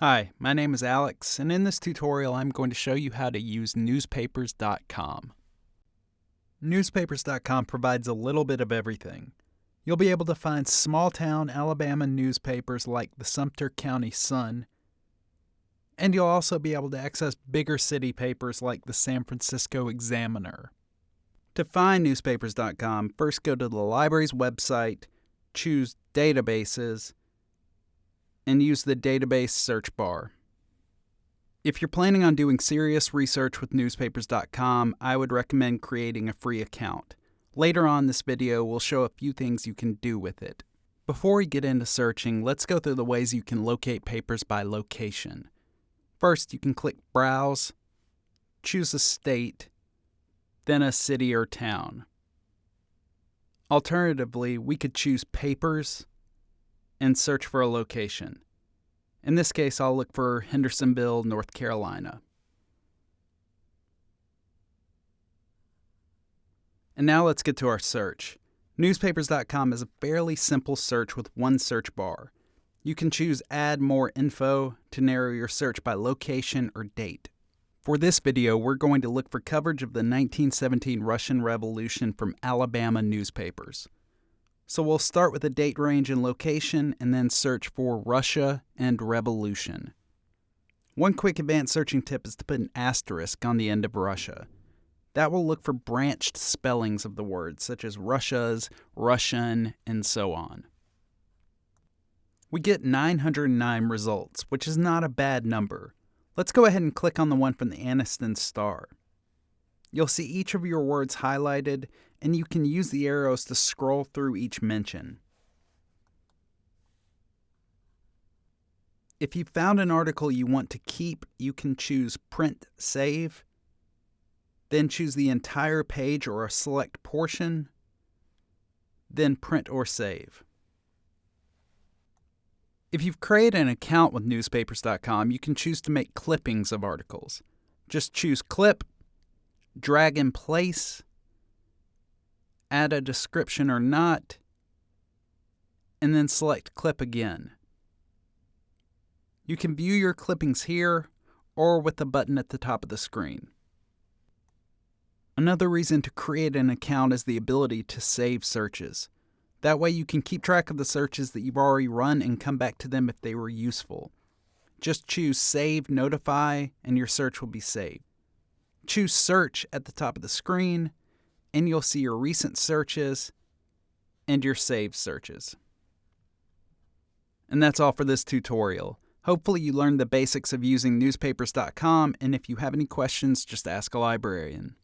Hi, my name is Alex, and in this tutorial I'm going to show you how to use newspapers.com. Newspapers.com provides a little bit of everything. You'll be able to find small town Alabama newspapers like the Sumter County Sun, and you'll also be able to access bigger city papers like the San Francisco Examiner. To find newspapers.com, first go to the library's website, choose Databases, and use the database search bar. If you're planning on doing serious research with newspapers.com, I would recommend creating a free account. Later on this video, we'll show a few things you can do with it. Before we get into searching, let's go through the ways you can locate papers by location. First, you can click Browse, choose a state, then a city or town. Alternatively, we could choose Papers, and search for a location. In this case, I'll look for Hendersonville, North Carolina. And now let's get to our search. Newspapers.com is a fairly simple search with one search bar. You can choose Add More Info to narrow your search by location or date. For this video, we're going to look for coverage of the 1917 Russian Revolution from Alabama newspapers. So we'll start with a date range and location and then search for Russia and revolution. One quick advanced searching tip is to put an asterisk on the end of Russia. That will look for branched spellings of the word, such as Russia's, Russian, and so on. We get 909 results, which is not a bad number. Let's go ahead and click on the one from the Anniston Star. You'll see each of your words highlighted, and you can use the arrows to scroll through each mention. If you've found an article you want to keep, you can choose Print Save, then choose the entire page or a select portion, then Print or Save. If you've created an account with newspapers.com, you can choose to make clippings of articles. Just choose Clip drag in place, add a description or not, and then select clip again. You can view your clippings here or with the button at the top of the screen. Another reason to create an account is the ability to save searches. That way you can keep track of the searches that you've already run and come back to them if they were useful. Just choose Save Notify and your search will be saved. Choose Search at the top of the screen, and you'll see your recent searches and your saved searches. And that's all for this tutorial. Hopefully you learned the basics of using newspapers.com, and if you have any questions, just ask a librarian.